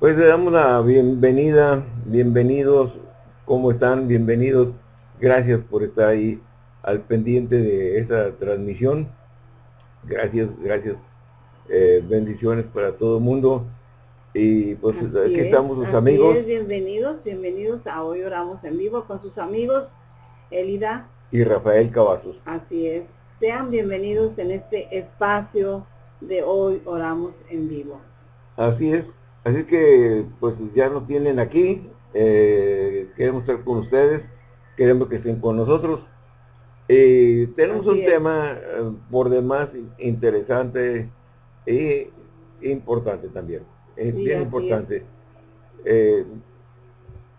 Pues le damos la bienvenida, bienvenidos, ¿cómo están? Bienvenidos, gracias por estar ahí al pendiente de esta transmisión. Gracias, gracias. Eh, bendiciones para todo el mundo. Y pues aquí estamos sus amigos. bienvenidos, bienvenidos a Hoy Oramos en Vivo con sus amigos Elida y Rafael Cavazos. Así es. Sean bienvenidos en este espacio de Hoy Oramos en Vivo. Así es. Así que pues ya nos tienen aquí. Eh, queremos estar con ustedes. Queremos que estén con nosotros. y tenemos un tema eh, por demás interesante e importante también. Es bien importante. Eh,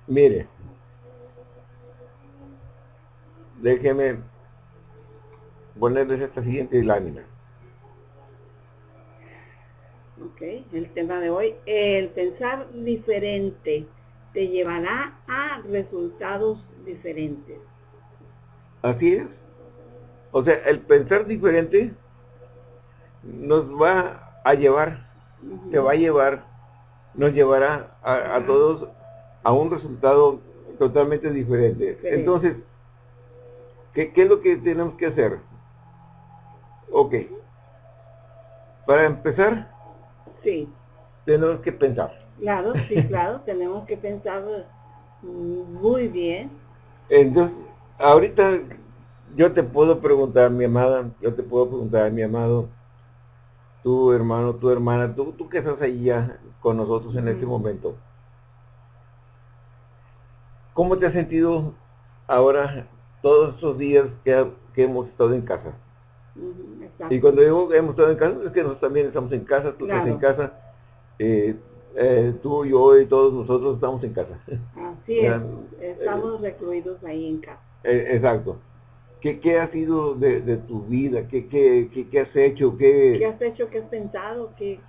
mire, déjeme ponerles esta siguiente lámina. Ok, el tema de hoy, el pensar diferente te llevará a resultados diferentes. Así es. O sea, el pensar diferente nos va a llevar, te va a llevar, nos llevará a, todos a un resultado totalmente diferente. Entonces, ¿qué, es lo que tenemos que hacer? Ok. Para empezar, sí. tenemos que pensar. Claro, sí, claro, tenemos que pensar muy bien. Entonces, ahorita yo te puedo preguntar, mi amada, yo te puedo preguntar, mi amado, tu hermano, tu hermana, tú, tú que estás ahí ya con nosotros en este momento. ¿Cómo te has sentido ahora todos estos días que, hemos estado en casa? Y cuando digo que hemos estado en casa, es que nosotros también estamos en casa, tú estás en casa, eh, eh, tú, yo y todos nosotros estamos en casa. Así es, estamos recluidos ahí en casa. Eh, exacto. ¿Qué, ¿Qué, ha sido de, de tu vida? ¿Qué, qué, qué, has hecho? ¿Qué... ¿Qué has hecho? ¿Qué has pensado? ¿Qué...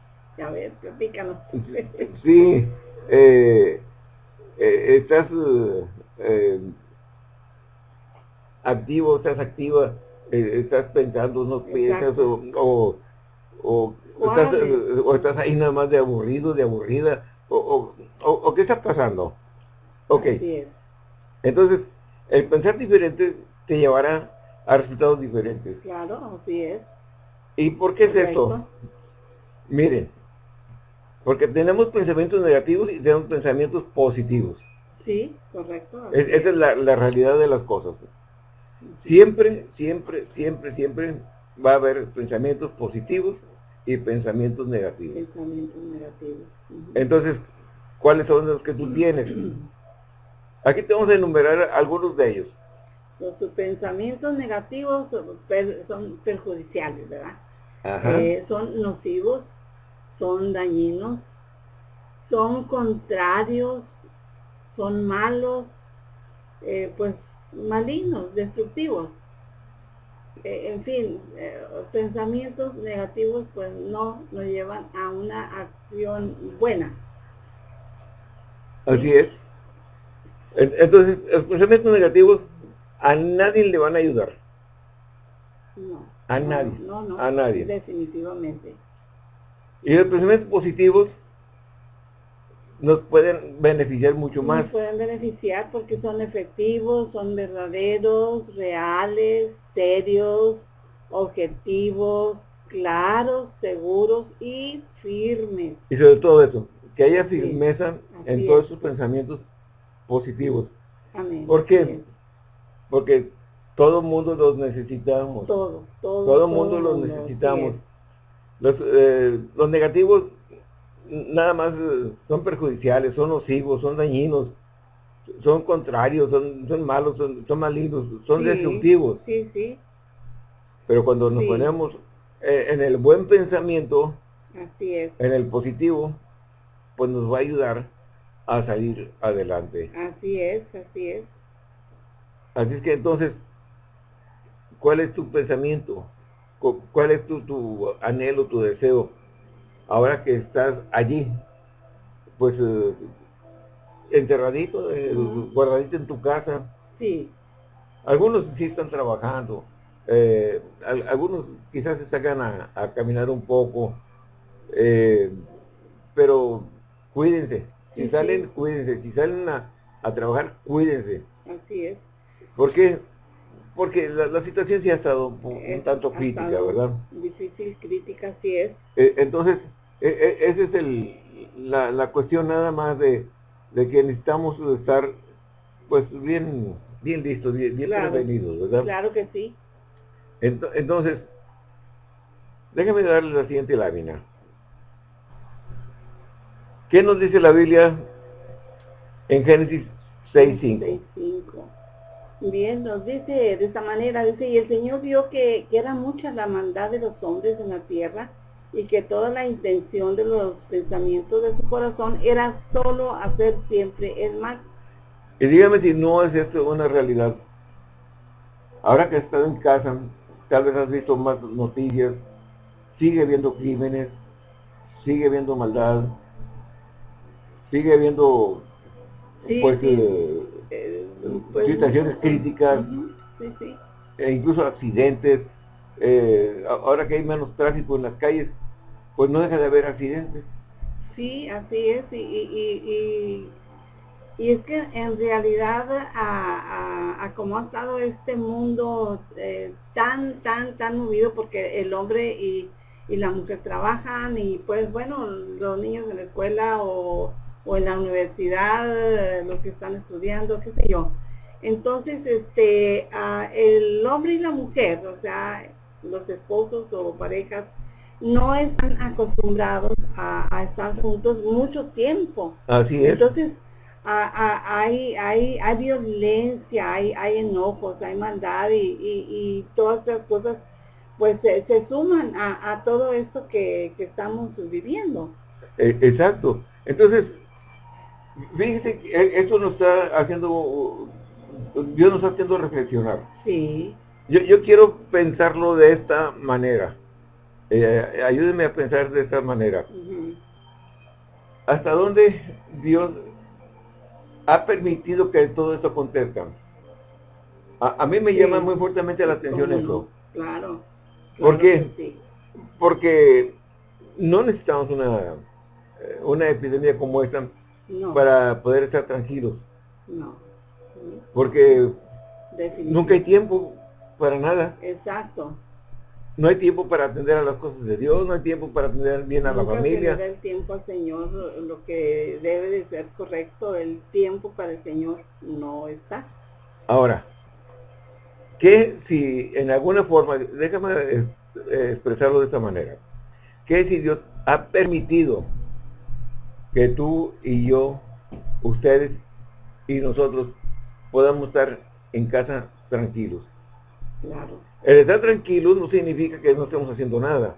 A ver, platícanos. sí, eh, eh, estás eh, activo, estás activa, estás pensando, no piensas o, o, estás, o, estás, ahí nada más de aburrido, de aburrida, o, o, qué está pasando. Ok. Entonces, el pensar diferente te llevará a resultados diferentes. Claro, así es. ¿Y por qué es eso? Miren, porque tenemos pensamientos negativos y tenemos pensamientos positivos. Sí, correcto. esa es la, realidad de las cosas. Siempre, siempre, siempre, siempre va a haber pensamientos positivos y pensamientos negativos. Pensamientos negativos. Entonces, ¿cuáles son los que tú tienes? Aquí te vamos a enumerar algunos de ellos. Los pensamientos negativos son perjudiciales, ¿verdad? Eh, son nocivos, son dañinos, son contrarios, son malos, eh, pues malignos, destructivos. Eh, en fin, pensamientos negativos pues no nos llevan a una acción buena. Así es. Entonces, los pensamientos negativos a nadie le van a ayudar. No. A nadie. No, no, a nadie. Definitivamente. Y los pensamientos positivos nos pueden beneficiar mucho más. Nos pueden beneficiar porque son efectivos, son verdaderos, reales, serios, objetivos, claros, seguros y firmes. Y sobre todo eso, que haya firmeza en todos sus pensamientos positivos. Amén. ¿Por qué? porque todo el mundo los necesitamos. Todo, todo. Todo el mundo los necesitamos. Eh, los, negativos nada más eh, son perjudiciales, son nocivos, son dañinos, son contrarios, son, son malos, son, son malignos, son destructivos. Sí, sí. Pero cuando nos ponemos eh, en el buen pensamiento, Así es. en el positivo, pues nos va a ayudar a salir adelante. Así es, así es. Así es que entonces, ¿cuál es tu pensamiento? ¿Cuál es tu, anhelo, tu deseo? Ahora que estás allí, pues eh, enterradito, eh, guardadito en tu casa. Sí. Algunos sí están trabajando, eh, algunos quizás se sacan a, caminar un poco, pero cuídense. Si salen, cuídense. Si salen a, trabajar, cuídense. Así es. ¿Por qué? Porque la, situación sí ha estado un, tanto crítica, ¿verdad? Difícil, crítica, sí es. Eh, entonces, e, e, esa es el, la, cuestión nada más de, que necesitamos estar pues bien bien listos, bien, bien prevenidos, ¿verdad? Claro que sí. entonces, déjame darle la siguiente lámina. ¿Qué nos dice la Biblia en Génesis 6.5? Bien, nos dice de esta manera, dice, y el Señor vio que, era mucha la maldad de los hombres en la tierra y que toda la intención de los pensamientos de su corazón era solo hacer siempre el mal. Y dígame si no es esto una realidad. Ahora que estás en casa, tal vez has visto más noticias, sigue habiendo crímenes, sigue habiendo maldad, sigue habiendo pues, eh, eh, pues, situaciones críticas e incluso accidentes eh, ahora que hay menos tráfico en las calles pues no deja de haber accidentes. Sí así es y, y, y, es que en realidad a, a, como ha estado este mundo tan tan tan movido porque el hombre y, y la mujer trabajan y pues bueno los niños en la escuela o o en la universidad, eh, los que están estudiando, qué sé yo. Entonces, este, el hombre y la mujer, o sea, los esposos o parejas, no están acostumbrados a, estar juntos mucho tiempo. Así es. Entonces, hay, hay, hay violencia, hay, hay enojos, hay maldad y, todas estas cosas pues se, suman a, todo esto que, que estamos viviendo. E, exacto. Entonces, Fíjense que eh, esto nos está haciendo, Dios nos está haciendo reflexionar. Sí. Yo, quiero pensarlo de esta manera. Eh, ayúdenme a pensar de esta manera. ¿Hasta dónde Dios ha permitido que todo esto acontezca? A, mí me llama muy fuertemente la atención eso. Claro. ¿Por qué? Porque no necesitamos una, eh, una epidemia como esta para poder estar tranquilos. No. Porque nunca hay tiempo para nada. Exacto. No hay tiempo para atender a las cosas de Dios, no hay tiempo para atender bien a la familia. el tiempo al Señor, lo que debe de ser correcto, el tiempo para el Señor no está. Ahora, que si en alguna forma, déjame eh, expresarlo de esta manera, que si Dios ha permitido que tú y yo, ustedes y nosotros podamos estar en casa tranquilos. Claro. El estar tranquilos no significa que no estemos haciendo nada.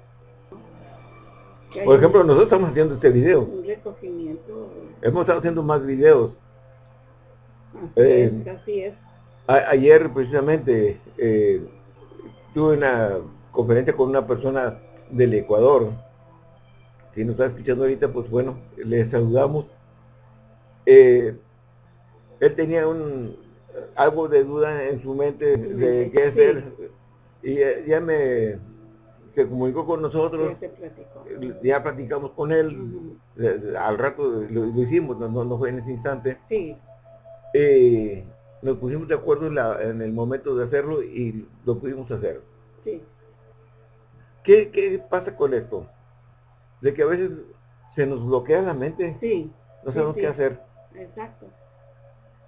Por ejemplo, nosotros estamos haciendo este video. Un recogimiento. Hemos estado haciendo más videos. Así es, eh, así es. ayer precisamente eh, tuve una conferencia con una persona del Ecuador si nos está escuchando ahorita, pues bueno, le saludamos. Eh, él tenía un algo de duda en su mente de qué hacer y ya me se comunicó con nosotros, ya, platicamos con él, al rato lo, hicimos, no, no, fue en ese instante. Sí. Eh, nos pusimos de acuerdo en, en, el momento de hacerlo y lo pudimos hacer. Sí. ¿Qué, ¿Qué pasa con esto? De que a veces se nos bloquea la mente. Sí. No sabemos qué hacer. Exacto.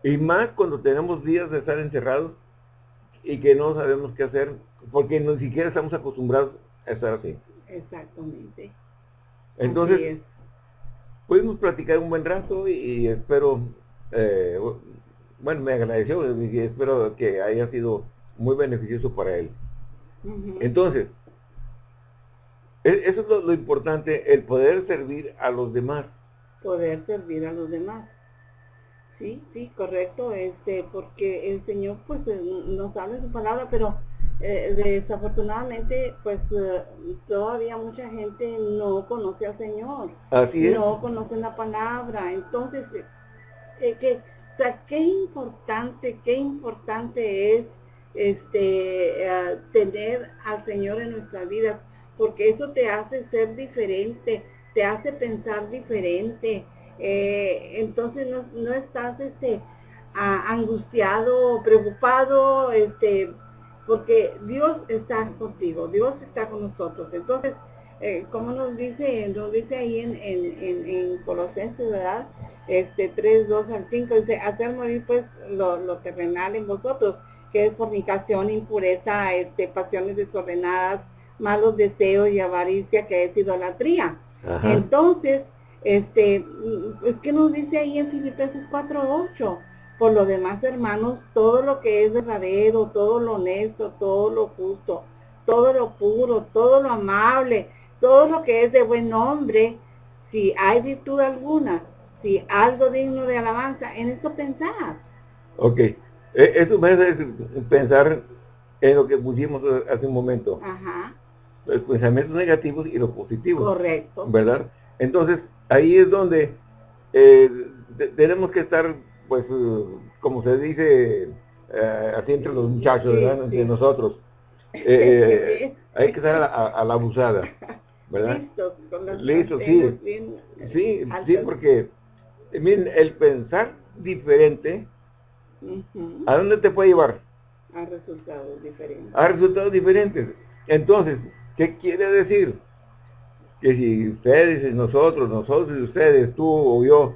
Y más cuando tenemos días de estar encerrados y que no sabemos qué hacer, porque ni siquiera estamos acostumbrados a estar así. Exactamente. Entonces, pudimos platicar un buen rato y, espero, eh, bueno, me agradeció y espero que haya sido muy beneficioso para él. Entonces, eso es lo, importante, el poder servir a los demás. Poder servir a los demás. Sí, sí, correcto, este, porque el Señor pues eh, nos habla su palabra, pero eh, desafortunadamente pues eh, todavía mucha gente no conoce al Señor. Así es. No conocen la palabra. Entonces, que, o sea, qué importante, qué importante es este tener al Señor en nuestra vida porque eso te hace ser diferente, te hace pensar diferente. eh, entonces no, no, estás este, angustiado, preocupado, este, porque Dios está contigo, Dios está con nosotros. Entonces, eh, como nos dice, nos dice ahí en, en, en, Colosenses, ¿verdad? Este 3, 2 al 5, dice, hacer morir pues lo, lo, terrenal en vosotros, que es fornicación, impureza, este, pasiones desordenadas, malos deseos y avaricia, que es idolatría. Entonces, este, es que nos dice ahí en Filipenses 4, 8, por lo demás, hermanos, todo lo que es verdadero, todo lo honesto, todo lo justo, todo lo puro, todo lo amable, todo lo que es de buen nombre, si hay virtud alguna, si algo digno de alabanza, en eso pensar. Ok. E, eso me hace pensar en lo que pusimos hace un momento. Ajá. Los pensamientos negativos y los positivos. Correcto. ¿Verdad? Entonces, ahí es donde eh, tenemos que estar pues, eh, como se dice eh, así entre los muchachos, ¿verdad? entre nosotros, eh, hay que estar a, la abusada, ¿verdad? Listo, sí. sí, sí, porque, miren, el pensar diferente, ¿a dónde te puede llevar? A resultados diferentes. A resultados diferentes. Entonces, ¿qué quiere decir? Que si ustedes y nosotros, nosotros y ustedes, tú o yo,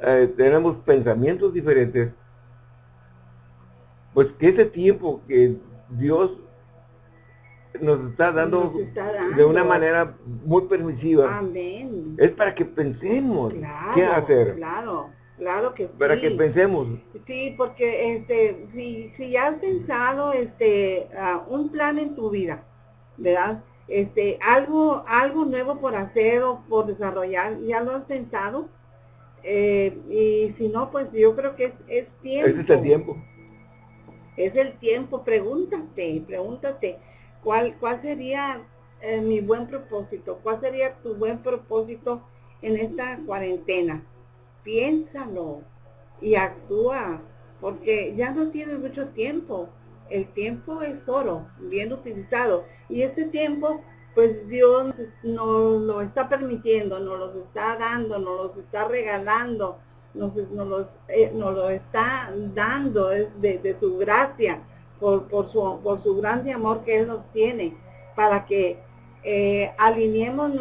eh, tenemos pensamientos diferentes, pues que ese tiempo que Dios nos está dando, de una manera muy permisiva, es para que pensemos qué hacer. Claro, claro que Para que pensemos. Sí, porque este, si, si has pensado este, un plan en tu vida, ¿verdad? Este, algo, algo nuevo por hacer o por desarrollar, ¿ya lo has pensado? Eh, y si no, pues yo creo que es, es tiempo. es el tiempo. Es el tiempo. Pregúntate, pregúntate, ¿cuál, cuál sería eh, mi buen propósito? ¿Cuál sería tu buen propósito en esta cuarentena? Piénsalo y actúa, porque ya no tienes mucho tiempo. El tiempo es oro, bien utilizado. Y este tiempo pues Dios nos lo está permitiendo, nos los está dando, nos los está regalando, nos, nos, eh, lo está dando de, su gracia, por, su, por su grande amor que Él nos tiene, para que eh, alineemos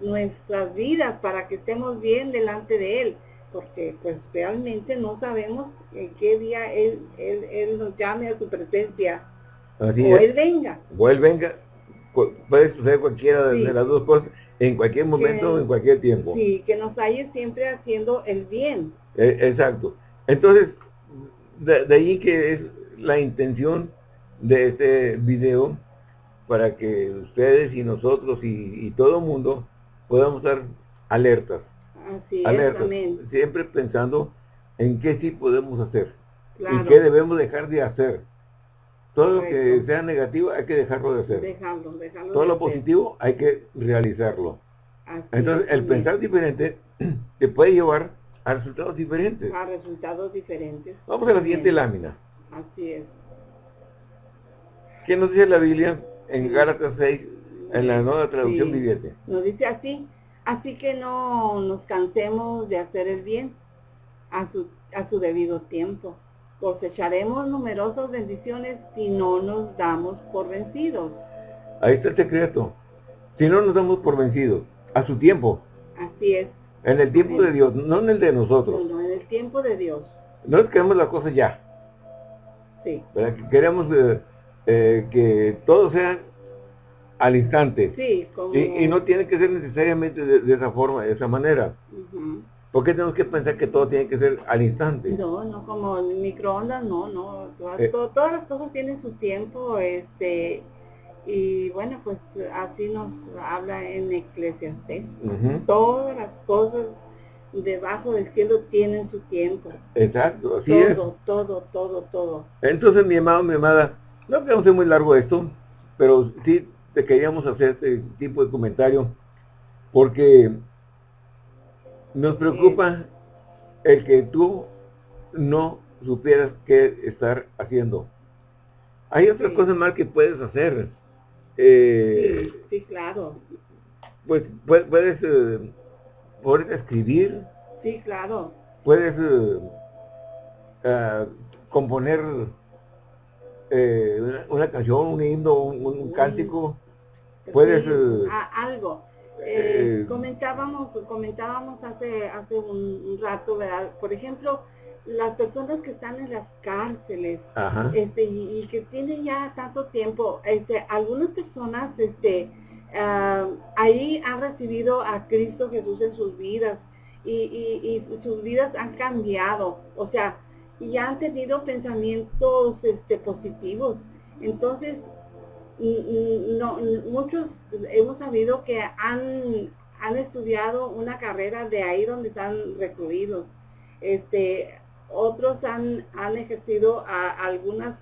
nuestras vidas, para que estemos bien delante de Él, porque pues realmente no sabemos en qué día Él, él, nos llame a su presencia, o Él venga. O Él venga puede suceder cualquiera de, las dos cosas en cualquier momento, en cualquier tiempo. Sí, que nos haya siempre haciendo el bien. E, exacto. Entonces, de, ahí que es la intención de este video, para que ustedes y nosotros y, todo el mundo podamos estar alertas. Así alertas, siempre pensando en qué sí podemos hacer y qué debemos dejar de hacer. Todo lo que sea negativo hay que dejarlo de hacer. Dejarlo, dejarlo Todo lo positivo hay que realizarlo. Entonces, el pensar diferente te puede llevar a resultados diferentes. A resultados diferentes. Vamos a la siguiente lámina. Así es. ¿Qué nos dice la Biblia en Gálatas 6, en la nueva traducción viviente? Nos dice así, así que no nos cansemos de hacer el bien a su, a su debido tiempo cosecharemos numerosas bendiciones si no nos damos por vencidos. Ahí está el secreto. Si no nos damos por vencidos, a su tiempo. Así es. En el tiempo de Dios, no en el de nosotros. No, en el tiempo de Dios. No es que queremos la cosa ya. Sí. Queremos eh, eh, que todo sea al instante. Sí, como... y, no tiene que ser necesariamente de, esa forma, de esa manera. ¿Por qué tenemos que pensar que todo tiene que ser al instante? No, no, como en microondas, no, no. Eh. Todas, las cosas tienen su tiempo, este, y bueno, pues así nos habla en Eclesiastes. Todas las cosas debajo del cielo tienen su tiempo. Exacto, así todo, es. Todo, todo, todo, todo. Entonces, mi amado, mi amada, no queremos ser muy largo esto, pero sí te queríamos hacer este tipo de comentario, porque nos preocupa el que tú no supieras qué estar haciendo. Hay otras cosas más que puedes hacer. Eh, sí, claro. Pues puedes, eh, escribir, Sí, claro. Puedes eh, ah, componer eh, una, canción, un himno, un, cántico. Puedes... Eh, algo. comentábamos comentábamos hace hace un, rato, ¿verdad? Por ejemplo, las personas que están en las cárceles este y, que tienen ya tanto tiempo este algunas personas este ah, ahí han recibido a Cristo Jesús en sus vidas y, sus vidas han cambiado o sea y han tenido pensamientos este positivos entonces no, muchos hemos sabido que han han estudiado una carrera de ahí donde están recluidos este otros han, han ejercido algunas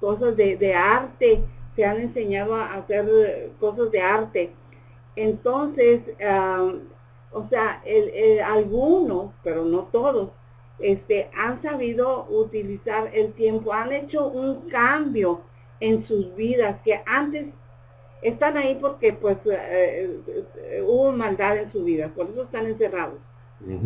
cosas de, arte, se han enseñado a hacer cosas de arte. Entonces, o sea, algunos, pero no todos, este, han sabido utilizar el tiempo, han hecho un cambio en sus vidas que antes están ahí porque pues eh, hubo maldad en su vida, por eso están encerrados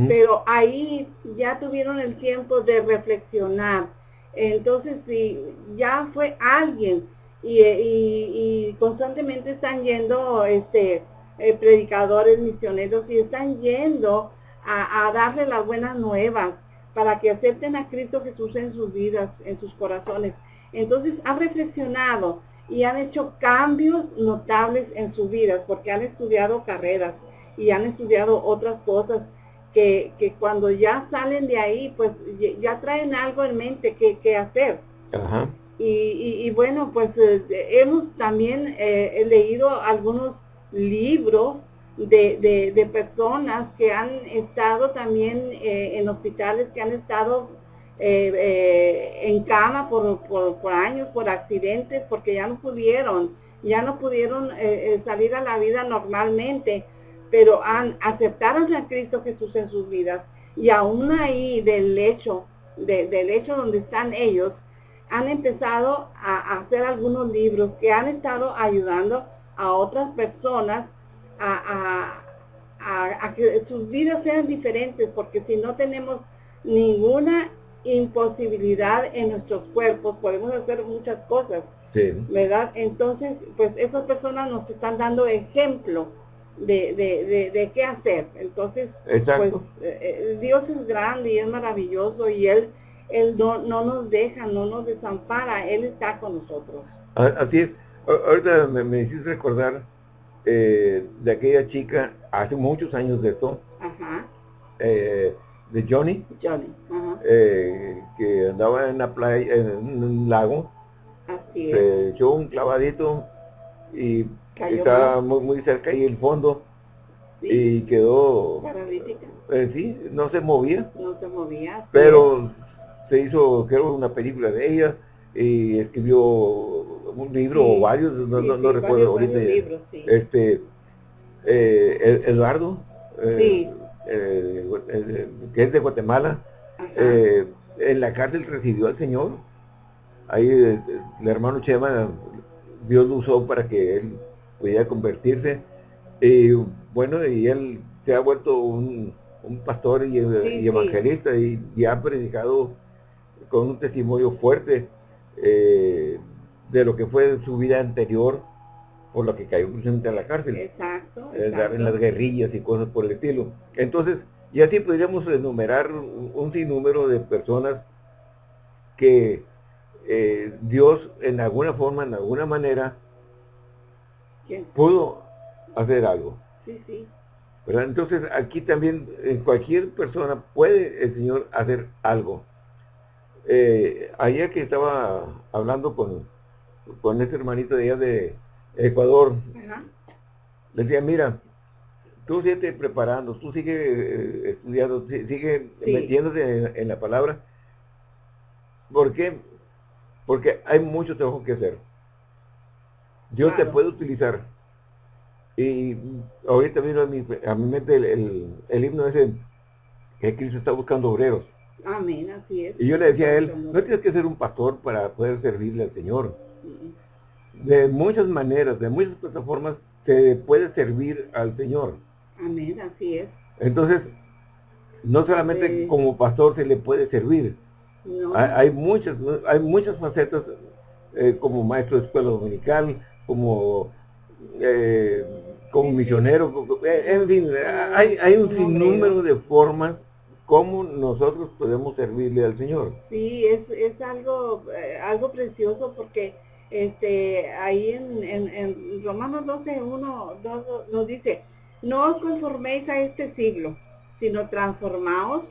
pero ahí ya tuvieron el tiempo de reflexionar. Entonces, si ya fue alguien y, constantemente están yendo este, eh, predicadores, misioneros y están yendo a, darle las buenas nuevas para que acepten a Cristo Jesús en sus vidas, en sus corazones. Entonces han reflexionado y han hecho cambios notables en sus vidas porque han estudiado carreras y han estudiado otras cosas que, que cuando ya salen de ahí, pues ya traen algo en mente que, hacer. Y, y, bueno, pues eh, hemos también eh, leído algunos libros de, de, personas que han estado también eh, en hospitales, que han estado en cama por, por, por, años, por accidentes, porque ya no pudieron, ya no pudieron salir a la vida normalmente pero han, aceptaron a Cristo Jesús en sus vidas y aún ahí del hecho, del hecho donde están ellos, han empezado a, hacer algunos libros que han estado ayudando a otras personas a, que sus vidas sean diferentes, porque si no tenemos ninguna imposibilidad en nuestros cuerpos, podemos hacer muchas cosas, ¿verdad? Entonces, pues esas personas nos están dando ejemplo de, de, de, qué hacer. Entonces, pues eh, eh, Dios es grande y es maravilloso y Él, él no, no nos deja, no nos desampara, Él está con nosotros. Así es. Ahorita me, me hiciste recordar eh, de aquella chica, hace muchos años de esto, de Johnny, Johnny que andaba en la playa, en un lago, Así se echó un clavadito y estaba muy, muy cerca y el fondo. Y quedó paralítica. Eh, sí, no se movía. No se movía. Pero se hizo, creo, una película de ella y escribió un libro o varios, no, no, recuerdo ahorita. este, eh, Eduardo, eh, que es de Guatemala, en la cárcel recibió al Señor. Ahí el hermano Chema, Dios lo usó para que él podía convertirse. Y bueno, y él se ha vuelto un, pastor y, evangelista y, ha predicado con un testimonio fuerte eh, de lo que fue su vida anterior por lo que cayó presente a la cárcel. Exacto, En las guerrillas y cosas por el estilo. Entonces, y así podríamos enumerar un sinnúmero de personas que eh, Dios en alguna forma, en alguna manera, pudo hacer algo. Sí, sí. Entonces aquí también en cualquier persona puede el Señor hacer algo. Eh, ayer que estaba hablando con, con este hermanito de allá de Ecuador, le decía, mira, tú sigue preparando, tú sigue eh, estudiando, sigue metiéndote en, la palabra. ¿Por qué? Porque hay mucho trabajo que hacer. Dios te puede utilizar. Y ahorita vino a mi, a mi mente el, el, himno ese que Cristo está buscando obreros. Amén, así es. Y yo le decía a él, no tienes que ser un pastor para poder servirle al Señor. De muchas maneras, de muchas plataformas, se puede servir al Señor. Amén, así es. Entonces, No solamente como pastor se le puede servir. Hay, muchas, hay muchas facetas eh, como maestro de escuela dominical, como eh, como misionero, eh, en fin, hay, hay un sinnúmero de formas como nosotros podemos servirle al Señor. Sí, es, es algo, algo precioso porque este ahí en, en, Romanos 12, 1, 2, nos dice, no os conforméis a este siglo, sino transformaos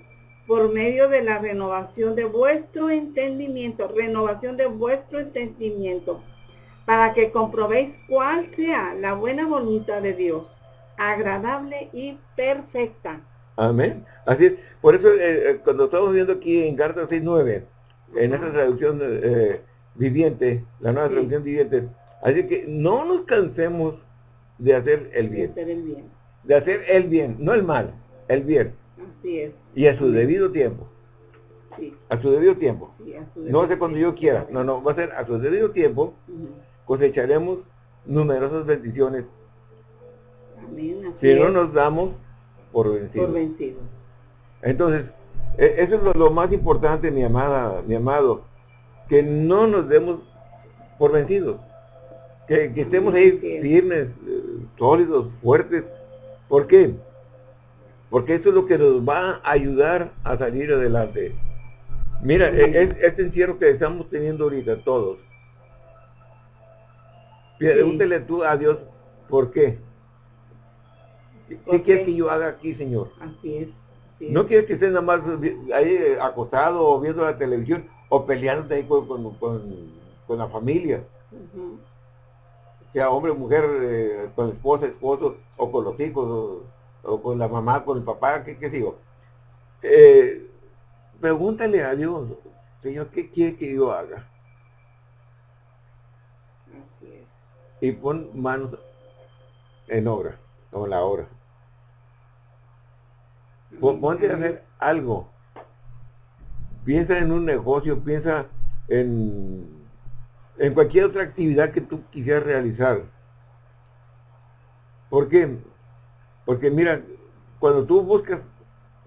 por medio de la renovación de vuestro entendimiento, renovación de vuestro entendimiento, para que comprobéis cuál sea la buena voluntad de Dios, agradable y perfecta. Amén. Así es. Por eso, eh, eh, cuando estamos viendo aquí en Carta 6.9, en esta traducción eh, viviente, la nueva traducción viviente, así que no nos cansemos de hacer el bien. De hacer el bien. De hacer el bien, no el mal, el bien. Así es. Y a su debido tiempo. Sí. A su debido tiempo. no hace cuando yo quiera. No, no, va a ser a su debido tiempo. Cosecharemos numerosas bendiciones. Amén. si no nos damos por vencidos. Por vencidos. Entonces, e, eso es lo, más importante, mi amada, mi amado, que no nos demos por vencidos. Que, estemos ahí firmes, eh, sólidos, fuertes. ¿Por qué? Porque eso es lo que nos va a ayudar a salir adelante. Mira, e, este encierro que estamos teniendo ahorita todos. Pregúntele tú a Dios, ¿por qué? ¿Qué, quieres que yo haga aquí, Señor? Así es. No quieres que estés nada más ahí acostado o viendo la televisión o peleándote ahí con, con, la familia. Sea hombre o mujer, eh, con esposa, esposo o con los hijos o con la mamá, con el papá, ¿qué, qué digo? Eh, pregúntale a Dios, Señor, ¿qué quiere que yo haga? Y pon manos en obra, o la obra. Ponte a hacer algo. Piensa en un negocio, piensa en, en cualquier otra actividad que tú quisieras realizar. ¿Por qué? Porque mira, cuando tú buscas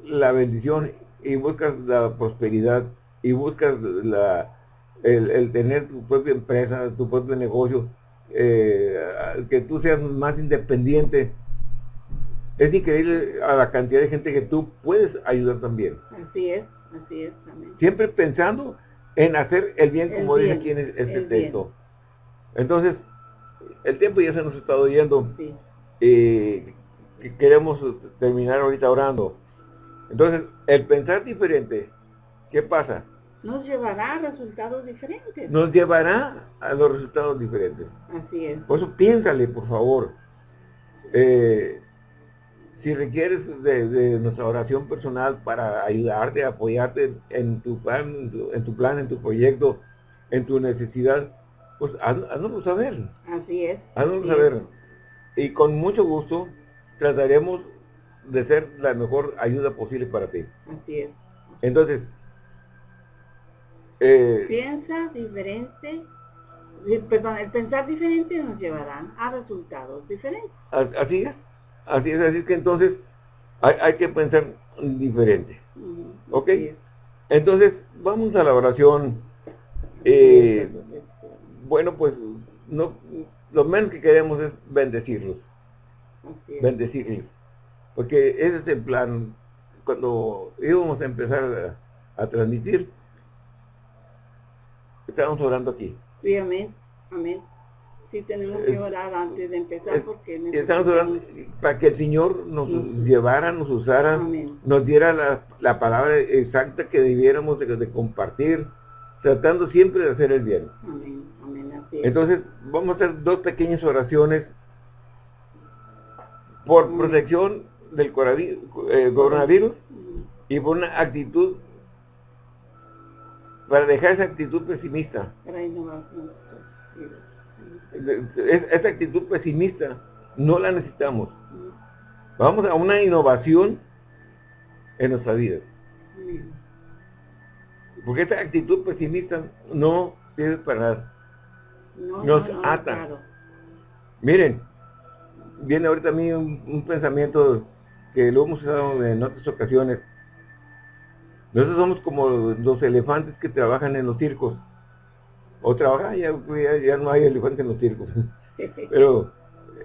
la bendición y buscas la prosperidad y buscas la, el, tener tu propia empresa, tu propio negocio, eh, que tú seas más independiente, es increíble a la cantidad de gente que tú puedes ayudar también. Así es, así es también. Siempre pensando en hacer el bien, como dice aquí en este texto. Entonces, el tiempo ya se nos estado yendo. Sí. Eh, queremos terminar ahorita orando. Entonces, el pensar diferente, ¿qué pasa? Nos llevará a resultados diferentes. Nos llevará a los resultados diferentes. Así es. Por eso piénsale, por favor. Eh, si requieres de, nuestra oración personal para ayudarte, apoyarte en tu plan, en tu, plan, en tu proyecto, en tu necesidad, pues haznoslo saber. Así es. Haznoslo saber. Y con mucho gusto trataremos de ser la mejor ayuda posible para ti. Así es. Entonces, eh, piensa diferente, perdón, el pensar diferente nos llevará a resultados diferentes. Así es, así es, así que entonces hay, que pensar diferente. ¿Ok? Entonces, vamos a la oración. Eh, bueno, pues no, lo menos que queremos es bendecirlos bendecirles. Porque ese es el plan. Cuando íbamos a empezar a, transmitir, estábamos orando aquí. Sí, amén. Amén. Sí, tenemos que orar antes de empezar porque estamos orando para que el Señor nos llevara, nos usara, nos diera la, palabra exacta que debiéramos de, compartir, tratando siempre de hacer el bien. Amén. Amén. Entonces, vamos a hacer dos pequeñas oraciones por protección del eh, coronavirus y por una actitud para dejar esa actitud pesimista. Esa actitud pesimista no la necesitamos. Vamos a una innovación en nuestra vida. Porque esta actitud pesimista no sirve para nada. Nos ata. Miren, viene ahorita a mí un, pensamiento que lo hemos usado en otras ocasiones. Nosotros somos como los elefantes que trabajan en los circos. O trabajan, ya, ya, no hay elefantes en los circos. Pero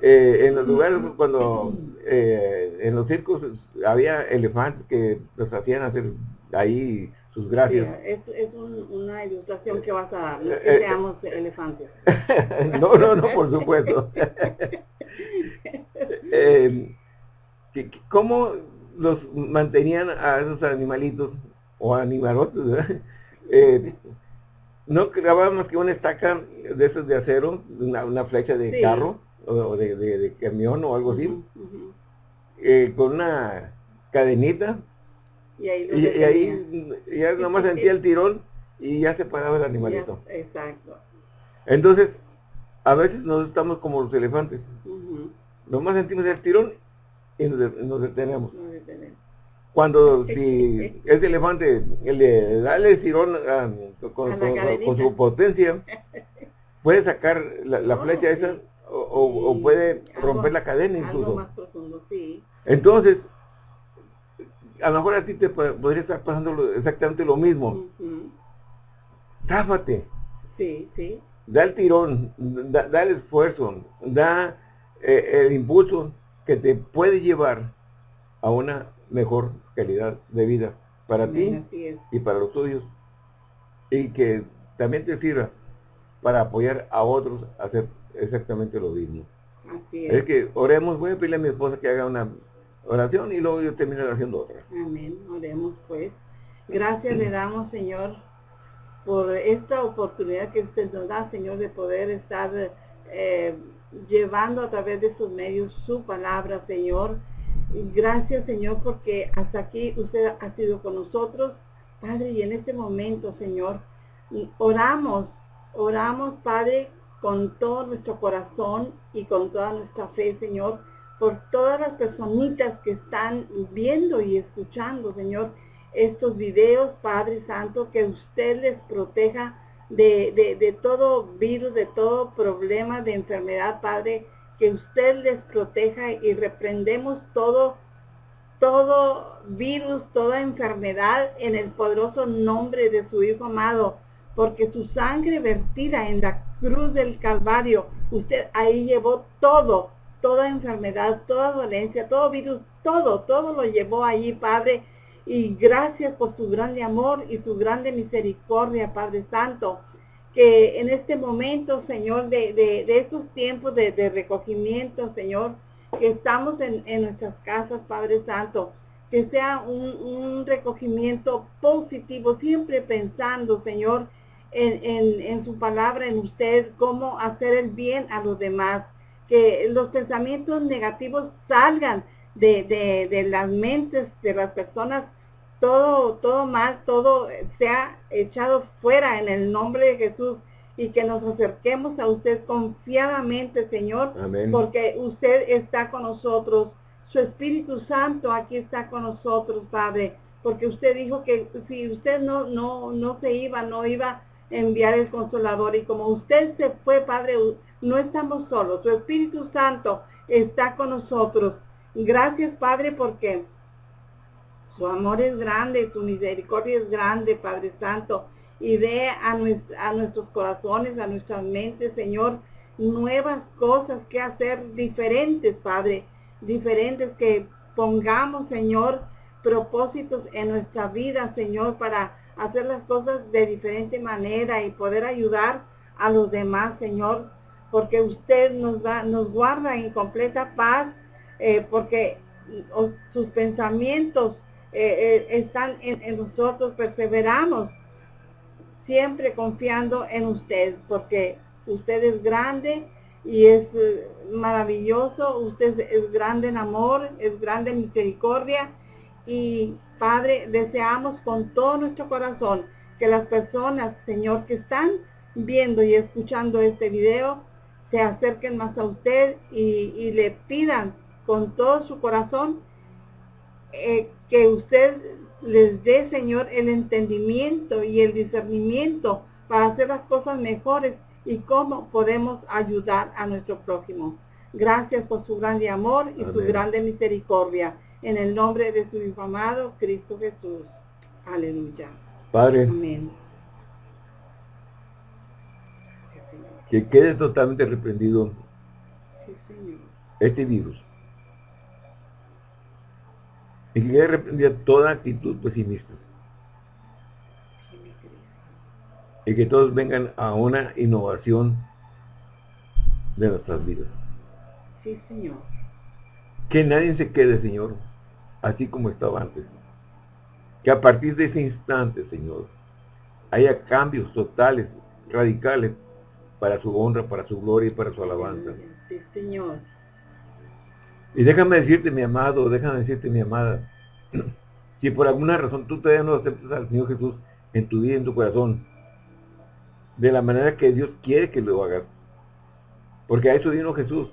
eh, en los lugares cuando eh, en los circos había elefantes que los hacían hacer ahí sus gracias. es, es una ilustración que vas a dar, no que seamos elefantes. no, no, no, por supuesto. eh, ¿Cómo los mantenían a esos animalitos o animalotes, eh, no más que una estaca de esos de acero, una, flecha de carro o de, camión o algo así, eh, con una cadenita. Y ahí, ya nomás sentía el tirón y ya se paraba el animalito. exacto. Entonces, a veces nos estamos como los elefantes. Nomás sentimos el tirón y nos, detenemos. Cuando si ese elefante le da el tirón ah, con, su potencia, puede sacar la, flecha esa o, puede romper la cadena incluso. Entonces, a lo mejor a ti te podría estar pasando exactamente lo mismo. Táfate. Sí, sí. Da el tirón, da, el esfuerzo, da eh, el impulso que te puede llevar a una mejor calidad de vida para ti y para los tuyos. Y que también te sirva para apoyar a otros a hacer exactamente lo mismo. Así es. es que oremos, voy a pedirle a mi esposa que haga una oración y luego yo termino haciendo otra. Amén, oremos pues. Gracias le damos, Señor, por esta oportunidad que usted nos da, Señor, de poder estar eh, llevando a través de sus medios su palabra, Señor. Gracias, Señor, porque hasta aquí usted ha sido con nosotros, Padre, y en este momento, Señor, oramos, oramos, Padre, con todo nuestro corazón y con toda nuestra fe, Señor, por todas las personitas que están viendo y escuchando, Señor, estos videos, Padre Santo, que usted les proteja de, de, todo virus, de todo problema de enfermedad, Padre, que usted les proteja y reprendemos todo, todo virus, toda enfermedad en el poderoso nombre de su Hijo amado, porque su sangre vertida en la cruz del Calvario, usted ahí llevó todo, toda enfermedad, toda dolencia, todo virus, todo, todo lo llevó allí, Padre. Y gracias por su grande amor y su grande misericordia, Padre Santo. Que en este momento, Señor, de, de, estos tiempos de, recogimiento, Señor, que estamos en, nuestras casas, Padre Santo, que sea un, un recogimiento positivo, siempre pensando, Señor, en, en, en, su palabra, en usted, cómo hacer el bien a los demás que los pensamientos negativos salgan de, las mentes de las personas, todo, todo mal, todo sea echado fuera en el nombre de Jesús y que nos acerquemos a usted confiadamente, Señor, porque usted está con nosotros. Su Espíritu Santo aquí está con nosotros, Padre, porque usted dijo que si usted no, no, no se iba, no iba a enviar el consolador. Y como usted se fue, Padre, no estamos solos. Su Espíritu Santo está con nosotros. Gracias, Padre, porque su amor es grande, su misericordia es grande, Padre Santo. Y dé a, a nuestros corazones, a nuestras mentes, Señor, nuevas cosas que hacer diferentes, Padre. Diferentes que pongamos, Señor, propósitos en nuestra vida, Señor, para hacer las cosas de diferente manera y poder ayudar a los demás, Señor porque usted nos, da, nos guarda en completa paz, eh, porque sus pensamientos eh, eh, están en, nosotros, perseveramos siempre confiando en usted, porque usted es grande y es maravilloso, usted es grande en amor, es grande en misericordia. Y Padre, deseamos con todo nuestro corazón que las personas, Señor, que están viendo y escuchando este video, se acerquen más a usted y, le pidan con todo su corazón eh, que usted les dé, Señor, el entendimiento y el discernimiento para hacer las cosas mejores y cómo podemos ayudar a nuestro prójimo. Gracias por su grande amor y su grande misericordia. En el nombre de su Hijo amado, Cristo Jesús. Aleluya. Padre, Amén. que quede totalmente reprendido Sí, Señor. este virus. Y que reprendida toda actitud pesimista. Y que todos vengan a una innovación de nuestras vidas. Sí, Señor. Que nadie se quede, Señor, así como estaba antes. Que a partir de ese instante, Señor, haya cambios totales, radicales, para su honra, para su gloria y para su alabanza. Sí, Señor. Y déjame decirte, mi amado, déjame decirte, mi amada, si por alguna razón tú todavía no aceptas al Señor Jesús en tu vida, en tu corazón, de la manera que Dios quiere que lo hagas, porque a eso vino Jesús,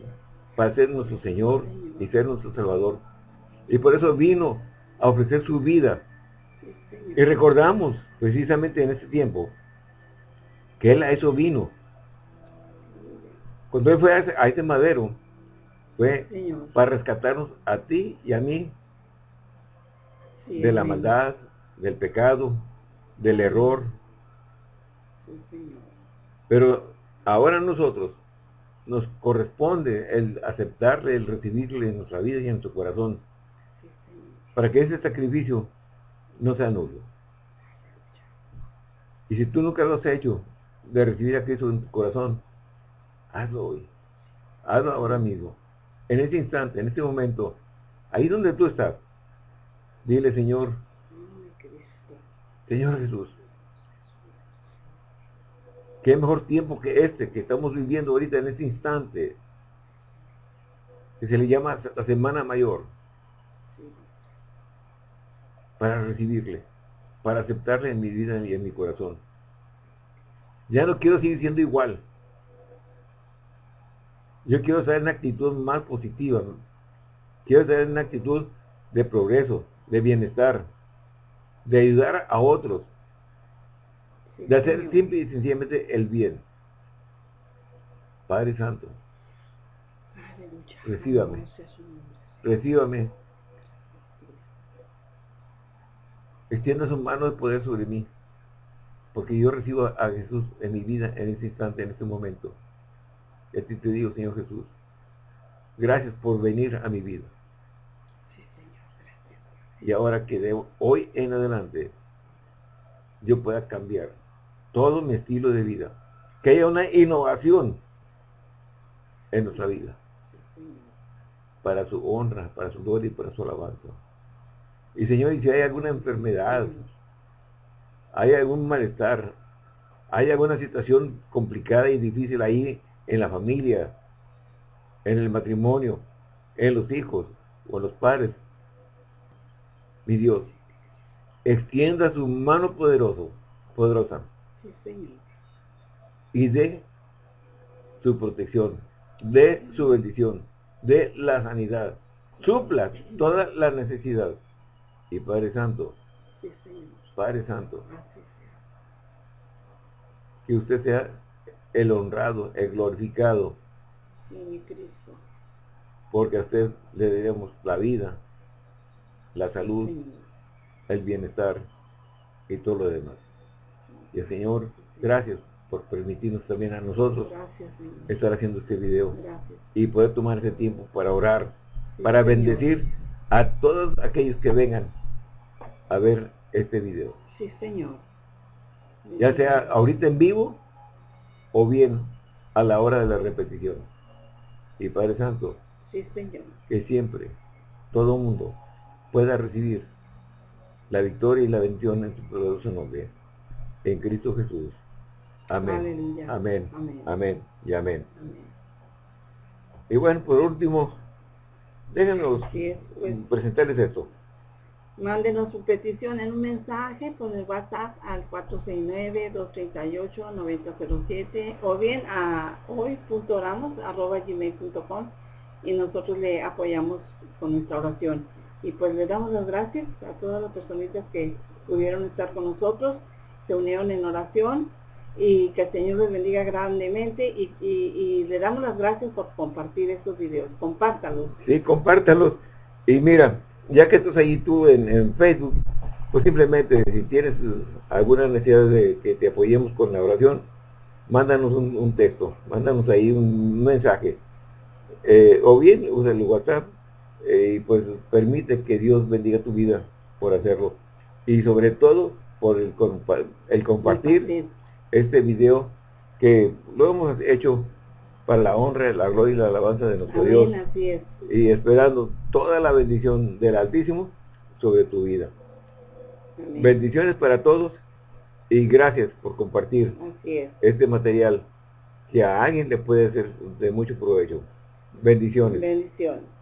para ser nuestro Señor y ser nuestro Salvador. Y por eso vino a ofrecer su vida. Y recordamos, precisamente en este tiempo, que Él a eso vino. Cuando Él fue a ese madero, fue para rescatarnos a ti y a mí Sí, de la maldad, del pecado, del error. Pero ahora a nosotros nos corresponde el aceptarle, el recibirle en nuestra vida y en nuestro corazón, para que ese sacrificio no sea nulo. Y si tú nunca lo has hecho, de recibir a Cristo en tu corazón, hazlo hoy. Hazlo ahora mismo. En este instante, en este momento, ahí donde tú estás, dile, Señor. Señor Jesús, qué mejor tiempo que este que estamos viviendo ahorita en este instante, que se le llama la Semana Mayor, para recibirle, para aceptarle en mi vida y en mi corazón. Ya no quiero seguir siendo igual. Yo quiero en una actitud más positiva. ¿no? Quiero en una actitud de progreso, de bienestar, de ayudar a otros, de hacer simple y sencillamente el bien. Padre Santo. Recíbame. Nombre. recíbame, extienda su mano de poder sobre mí, porque yo recibo a Jesús en mi vida, en este instante, en este momento. Y a ti te digo, Señor Jesús, gracias por venir a mi vida. Sí, Señor. Gracias. Y ahora que de hoy en adelante yo pueda cambiar todo mi estilo de vida, que haya una innovación en nuestra vida. Para su honra, para su gloria y para su alabanza. Y Señor, y si hay alguna enfermedad, hay algún malestar, hay alguna situación complicada y difícil ahí en la familia, en el matrimonio, en los hijos o en los padres, mi Dios, extienda su mano poderoso, poderosa Sí, Señor. y de su protección, de su bendición, de la sanidad. Supla toda la necesidad. Y Padre Santo, Sí. Padre Santo, que usted sea el honrado, el glorificado, Sí, mi Cristo. porque a usted le debemos la vida, la salud, el bienestar y todo lo demás. Y el Señor, gracias por permitirnos también a nosotros Gracias, estar haciendo este video Gracias. y poder tomar ese tiempo para orar Sí, para Señor. bendecir a todos aquellos que vengan a ver este video. Sí, Señor. Ya sea ahorita en vivo o bien a la hora de la repetición. Y Padre Santo, Sí, Señor. que siempre todo mundo pueda recibir la victoria y la bendición en su poderoso nombre. En Cristo Jesús. Amén. Amén. Amén. Amén. Y amén. Amén. Y bueno, por último, déjenos es, pues. presentarles esto. Mándenos su petición en un mensaje por el WhatsApp al 469-238-9007 o bien a hoy.oramos.gmail.com y nosotros le apoyamos con nuestra oración. Y pues le damos las gracias a todas las personitas que pudieron estar con nosotros, se unieron en oración y que el Señor les bendiga grandemente y, y- y le damos las gracias por compartir estos videos. Compártalos. Sí, compártalos. Y mira, ya que estás ahí tú en, en Facebook, pues simplemente si tienes alguna necesidad de que te apoyemos con la oración, mándanos un, texto, mándanos ahí un mensaje. Eh, o bien usa el WhatsApp eh, y pues permite que Dios bendiga tu vida por hacerlo. Y sobre todo por el, el compartir este video que lo hemos hecho para la honra, la gloria y la alabanza de nuestro Dios. Y esperando toda la bendición del Altísimo sobre tu vida. Bendiciones para todos y gracias por compartir este material que a alguien le puede ser de mucho provecho. Bendiciones. Bendiciones.